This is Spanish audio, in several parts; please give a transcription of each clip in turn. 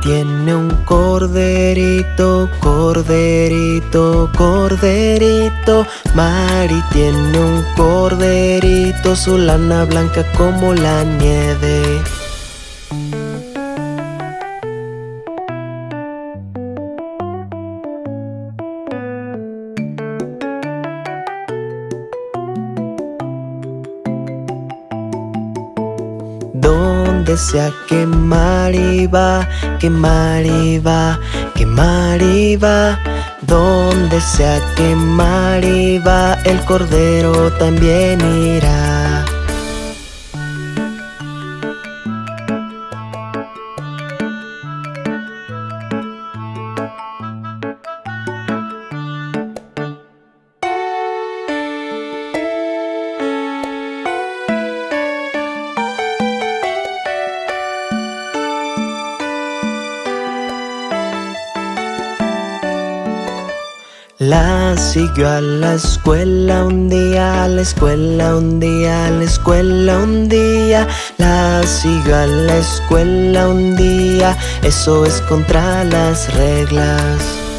tiene un corderito, corderito, corderito. Mari tiene un corderito, su lana blanca como la nieve. Donde sea que Mari va, que Mari va, que Mari va. Donde sea que Mari va, el cordero también irá. La siguió a la escuela un día, a la escuela un día, a la escuela un día. La siguió a la escuela un día, eso es contra las reglas.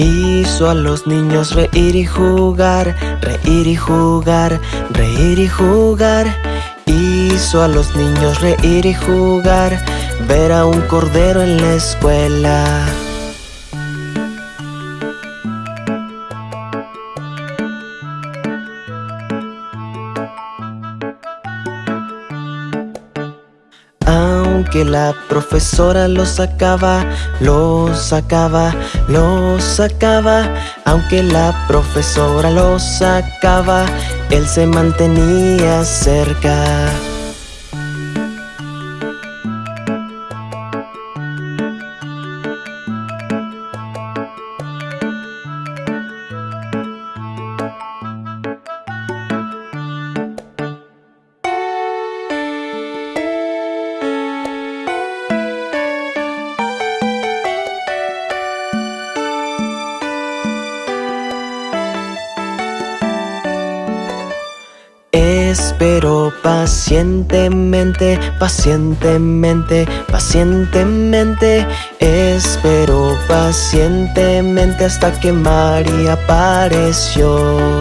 Hizo a los niños reír y jugar, reír y jugar, reír y jugar. Hizo a los niños reír y jugar, ver a un cordero en la escuela. Aunque la profesora lo sacaba, lo sacaba, lo sacaba Aunque la profesora lo sacaba, él se mantenía cerca Espero pacientemente, pacientemente, pacientemente. Espero pacientemente hasta que María apareció